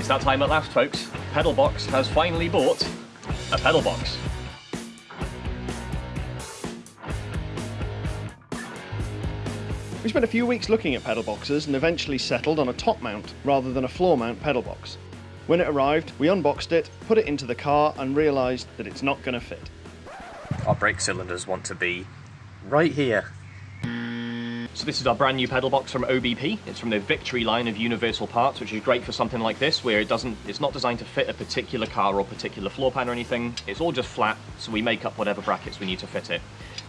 It's that time at last, folks. Pedalbox has finally bought a pedal box. We spent a few weeks looking at pedal boxes and eventually settled on a top mount rather than a floor mount pedal box. When it arrived, we unboxed it, put it into the car and realised that it's not going to fit. Our brake cylinders want to be right here. So this is our brand new pedal box from OBP. It's from the Victory line of universal parts, which is great for something like this, where it doesn't, it's not designed to fit a particular car or particular floor pan or anything. It's all just flat, so we make up whatever brackets we need to fit it.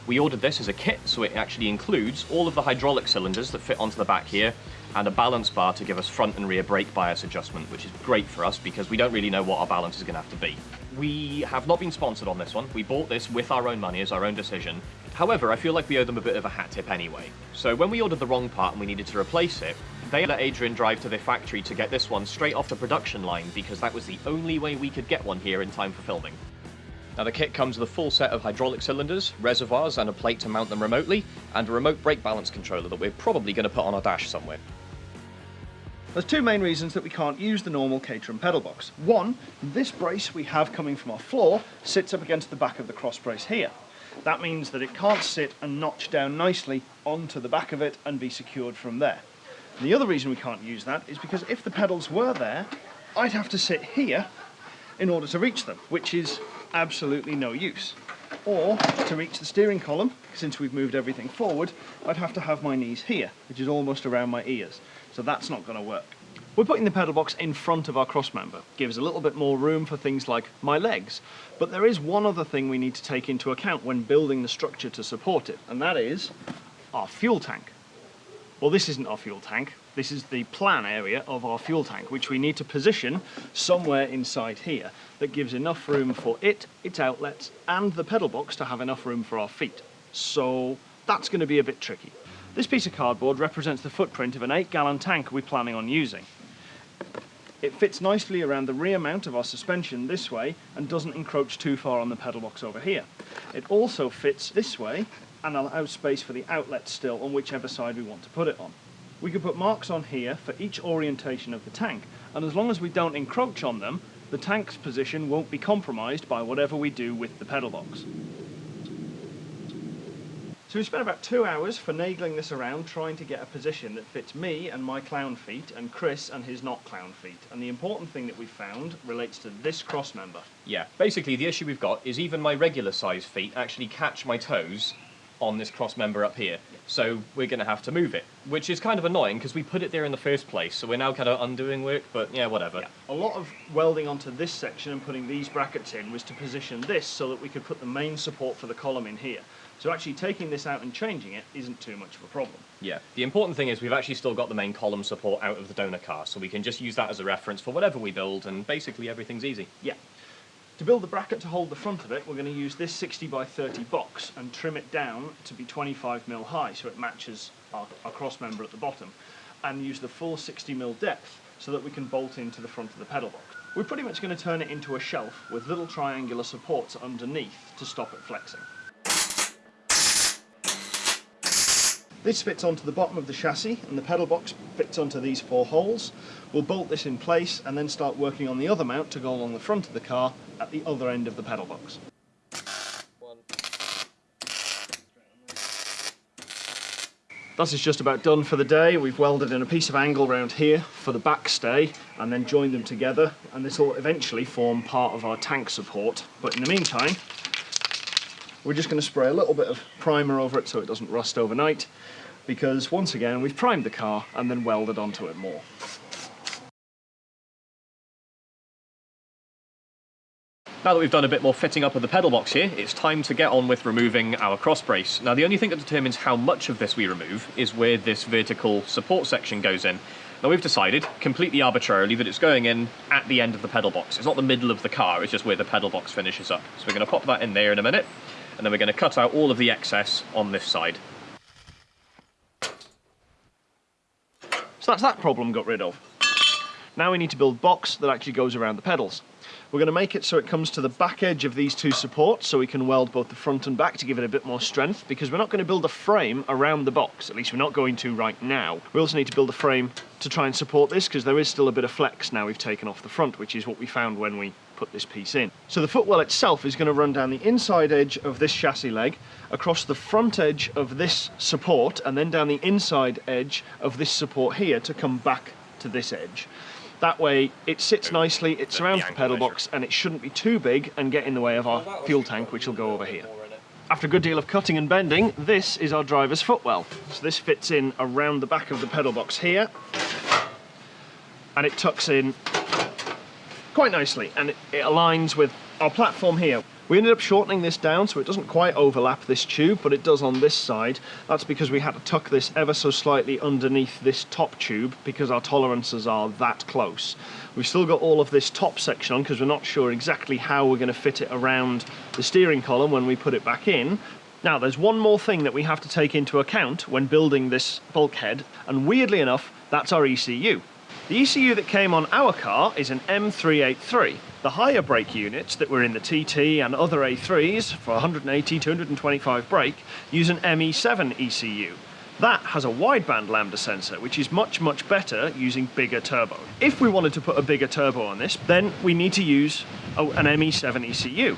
We ordered this as a kit, so it actually includes all of the hydraulic cylinders that fit onto the back here, and a balance bar to give us front and rear brake bias adjustment, which is great for us because we don't really know what our balance is going to have to be. We have not been sponsored on this one. We bought this with our own money as our own decision. However, I feel like we owe them a bit of a hat tip anyway. So when we ordered the wrong part and we needed to replace it, they let Adrian drive to their factory to get this one straight off the production line because that was the only way we could get one here in time for filming. Now the kit comes with a full set of hydraulic cylinders, reservoirs and a plate to mount them remotely, and a remote brake balance controller that we're probably going to put on our dash somewhere. There's two main reasons that we can't use the normal Caterham pedal box. One, this brace we have coming from our floor sits up against the back of the cross brace here. That means that it can't sit and notch down nicely onto the back of it and be secured from there. And the other reason we can't use that is because if the pedals were there, I'd have to sit here in order to reach them, which is absolutely no use. Or to reach the steering column, since we've moved everything forward, I'd have to have my knees here, which is almost around my ears. So that's not going to work. We're putting the pedal box in front of our cross member. Gives a little bit more room for things like my legs. But there is one other thing we need to take into account when building the structure to support it, and that is our fuel tank. Well, this isn't our fuel tank. This is the plan area of our fuel tank, which we need to position somewhere inside here that gives enough room for it, its outlets, and the pedal box to have enough room for our feet. So that's going to be a bit tricky. This piece of cardboard represents the footprint of an 8 gallon tank we're planning on using. It fits nicely around the rear mount of our suspension this way and doesn't encroach too far on the pedal box over here. It also fits this way and allows space for the outlet still on whichever side we want to put it on. We can put marks on here for each orientation of the tank and as long as we don't encroach on them, the tank's position won't be compromised by whatever we do with the pedal box. So we spent about two hours finagling this around trying to get a position that fits me and my clown feet and Chris and his not clown feet. And the important thing that we found relates to this cross member. Yeah, basically the issue we've got is even my regular size feet actually catch my toes on this cross member up here. So we're going to have to move it, which is kind of annoying because we put it there in the first place. So we're now kind of undoing work, but yeah, whatever. Yeah. A lot of welding onto this section and putting these brackets in was to position this so that we could put the main support for the column in here. So actually taking this out and changing it isn't too much of a problem. Yeah, the important thing is we've actually still got the main column support out of the donor car, so we can just use that as a reference for whatever we build, and basically everything's easy. Yeah. To build the bracket to hold the front of it, we're going to use this 60 by 30 box and trim it down to be 25 mil high so it matches our, our cross member at the bottom and use the full 60 mil depth so that we can bolt into the front of the pedal box. We're pretty much going to turn it into a shelf with little triangular supports underneath to stop it flexing. This fits onto the bottom of the chassis and the pedal box fits onto these four holes. We'll bolt this in place and then start working on the other mount to go along the front of the car at the other end of the pedal box. That is just about done for the day. We've welded in a piece of angle round here for the backstay and then joined them together and this will eventually form part of our tank support. But in the meantime, we're just going to spray a little bit of primer over it so it doesn't rust overnight because once again we've primed the car and then welded onto it more. Now that we've done a bit more fitting up of the pedal box here, it's time to get on with removing our cross brace. Now the only thing that determines how much of this we remove is where this vertical support section goes in. Now we've decided, completely arbitrarily, that it's going in at the end of the pedal box. It's not the middle of the car, it's just where the pedal box finishes up. So we're going to pop that in there in a minute and then we're going to cut out all of the excess on this side. So that's that problem got rid of. Now we need to build box that actually goes around the pedals. We're going to make it so it comes to the back edge of these two supports so we can weld both the front and back to give it a bit more strength because we're not going to build a frame around the box, at least we're not going to right now. We also need to build a frame to try and support this because there is still a bit of flex now we've taken off the front, which is what we found when we put this piece in. So the footwell itself is going to run down the inside edge of this chassis leg, across the front edge of this support, and then down the inside edge of this support here to come back to this edge. That way it sits nicely, it surrounds the pedal box, and it shouldn't be too big and get in the way of our fuel tank, which will go over here. After a good deal of cutting and bending, this is our driver's footwell. So this fits in around the back of the pedal box here, and it tucks in quite nicely and it, aligns with our platform here. We ended up shortening this down so it doesn't quite overlap this tube, but it does on this side. That's because we had to tuck this ever so slightly underneath this top tube because our tolerances are that close. We've still got all of this top section on because we're not sure exactly how we're going to fit it around the steering column when we put it back in. Now, there's one more thing that we have to take into account when building this bulkhead, and weirdly enough, that's our ECU. The ECU that came on our car is an M383. The higher brake units that were in the TT and other A3s for 180, 225 brake use an ME7 ECU. That has a wideband lambda sensor, which is much, much better using bigger turbo. If we wanted to put a bigger turbo on this, then we need to use an ME7 ECU.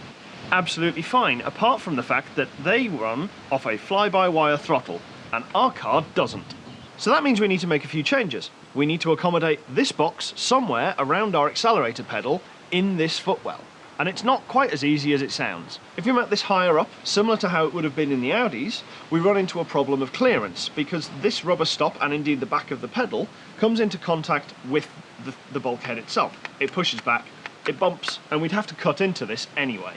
Absolutely fine, apart from the fact that they run off a fly-by-wire throttle, and our car doesn't. So that means we need to make a few changes we need to accommodate this box somewhere around our accelerator pedal in this footwell. And it's not quite as easy as it sounds. If you mount this higher up, similar to how it would have been in the Audis, we run into a problem of clearance because this rubber stop and indeed the back of the pedal comes into contact with the, the bulkhead itself. It pushes back, it bumps, and we'd have to cut into this anyway.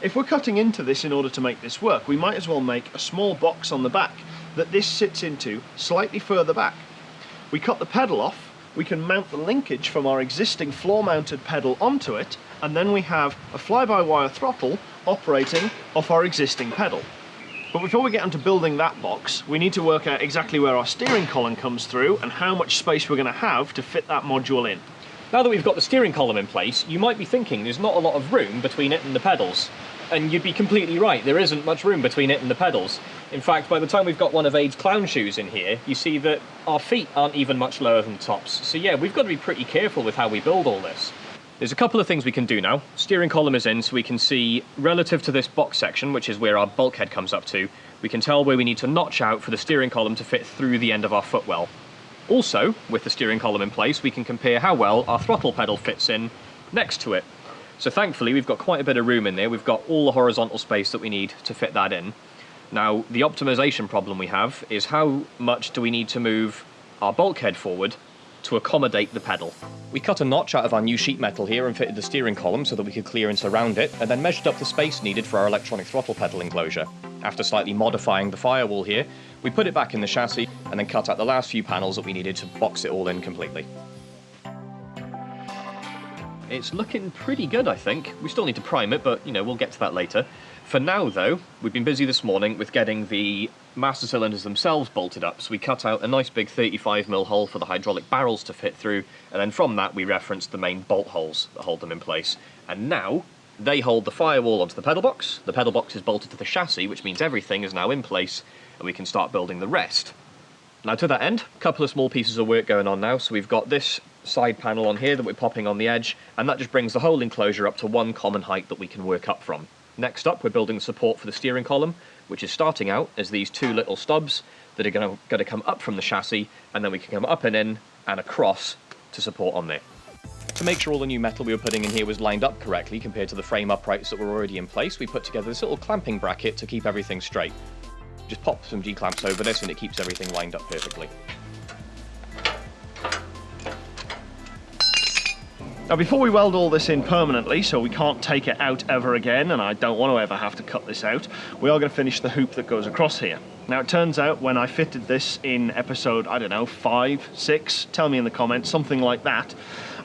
If we're cutting into this in order to make this work, we might as well make a small box on the back that this sits into slightly further back we cut the pedal off, we can mount the linkage from our existing floor-mounted pedal onto it, and then we have a fly-by-wire throttle operating off our existing pedal. But before we get onto building that box, we need to work out exactly where our steering column comes through and how much space we're going to have to fit that module in. Now that we've got the steering column in place, you might be thinking there's not a lot of room between it and the pedals. And you'd be completely right, there isn't much room between it and the pedals. In fact, by the time we've got one of Aid's clown shoes in here, you see that our feet aren't even much lower than tops. So yeah, we've got to be pretty careful with how we build all this. There's a couple of things we can do now. Steering column is in, so we can see, relative to this box section, which is where our bulkhead comes up to, we can tell where we need to notch out for the steering column to fit through the end of our footwell. Also, with the steering column in place, we can compare how well our throttle pedal fits in next to it. So thankfully, we've got quite a bit of room in there. We've got all the horizontal space that we need to fit that in. Now, the optimization problem we have is how much do we need to move our bulkhead forward to accommodate the pedal. We cut a notch out of our new sheet metal here and fitted the steering column so that we could clearance around it, and then measured up the space needed for our electronic throttle pedal enclosure. After slightly modifying the firewall here, we put it back in the chassis and then cut out the last few panels that we needed to box it all in completely. It's looking pretty good, I think. We still need to prime it, but, you know, we'll get to that later. For now, though, we've been busy this morning with getting the master cylinders themselves bolted up, so we cut out a nice big 35mm hole for the hydraulic barrels to fit through, and then from that we referenced the main bolt holes that hold them in place. And now, they hold the firewall onto the pedal box, the pedal box is bolted to the chassis, which means everything is now in place, and we can start building the rest. Now to that end, a couple of small pieces of work going on now, so we've got this side panel on here that we're popping on the edge, and that just brings the whole enclosure up to one common height that we can work up from. Next up, we're building support for the steering column, which is starting out as these two little stubs that are going to come up from the chassis, and then we can come up and in and across to support on there. To make sure all the new metal we were putting in here was lined up correctly compared to the frame uprights that were already in place, we put together this little clamping bracket to keep everything straight. Just pop some G-clamps over this and it keeps everything lined up perfectly. Now before we weld all this in permanently, so we can't take it out ever again, and I don't want to ever have to cut this out, we are going to finish the hoop that goes across here. Now it turns out when I fitted this in episode, I don't know, five, six, tell me in the comments, something like that,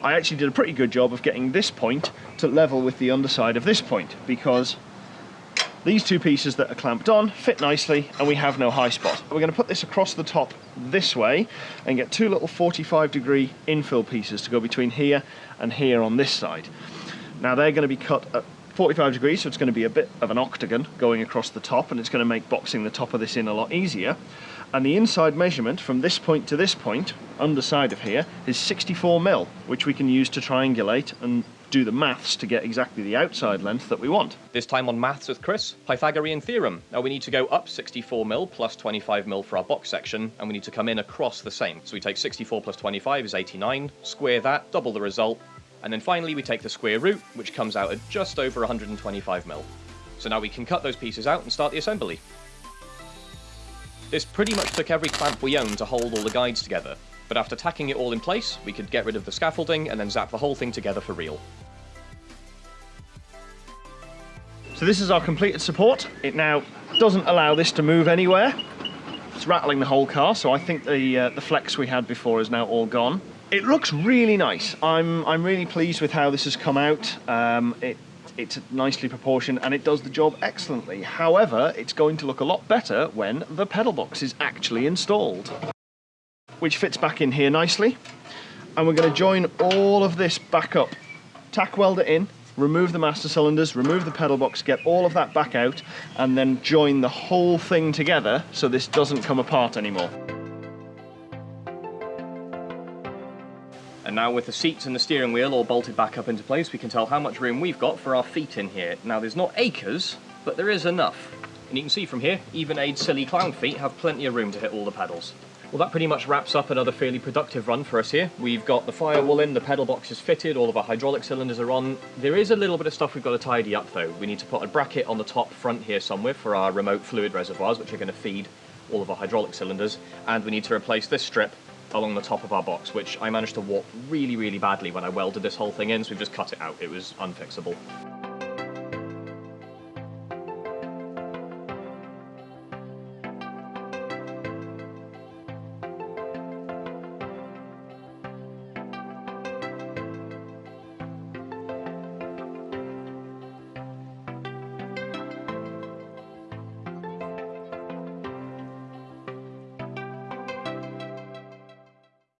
I actually did a pretty good job of getting this point to level with the underside of this point, because these two pieces that are clamped on fit nicely and we have no high spot. We're going to put this across the top this way and get two little 45 degree infill pieces to go between here and here on this side. Now they're going to be cut at 45 degrees, so it's going to be a bit of an octagon going across the top, and it's going to make boxing the top of this in a lot easier. And the inside measurement from this point to this point, underside of here, is 64 mil, which we can use to triangulate and do the maths to get exactly the outside length that we want. This time on Maths with Chris, Pythagorean theorem. Now we need to go up 64 mil plus 25 mil for our box section, and we need to come in across the same. So we take 64 plus 25 is 89, square that, double the result, and then finally we take the square root, which comes out at just over 125 mil. So now we can cut those pieces out and start the assembly. This pretty much took every clamp we own to hold all the guides together, but after tacking it all in place, we could get rid of the scaffolding and then zap the whole thing together for real. So this is our completed support. It now doesn't allow this to move anywhere. It's rattling the whole car, so I think the uh, the flex we had before is now all gone. It looks really nice. I'm I'm really pleased with how this has come out. Um, it it's nicely proportioned and it does the job excellently. However, it's going to look a lot better when the pedal box is actually installed. Which fits back in here nicely. And we're going to join all of this back up. Tack weld it in, remove the master cylinders, remove the pedal box, get all of that back out, and then join the whole thing together so this doesn't come apart anymore. And now with the seats and the steering wheel all bolted back up into place, we can tell how much room we've got for our feet in here. Now there's not acres, but there is enough. And you can see from here, even Aid's silly clown feet have plenty of room to hit all the pedals. Well, that pretty much wraps up another fairly productive run for us here. We've got the firewall in, the pedal box is fitted, all of our hydraulic cylinders are on. There is a little bit of stuff we've got to tidy up though. We need to put a bracket on the top front here somewhere for our remote fluid reservoirs, which are going to feed all of our hydraulic cylinders. And we need to replace this strip along the top of our box, which I managed to warp really, really badly when I welded this whole thing in, so we've just cut it out. It was unfixable.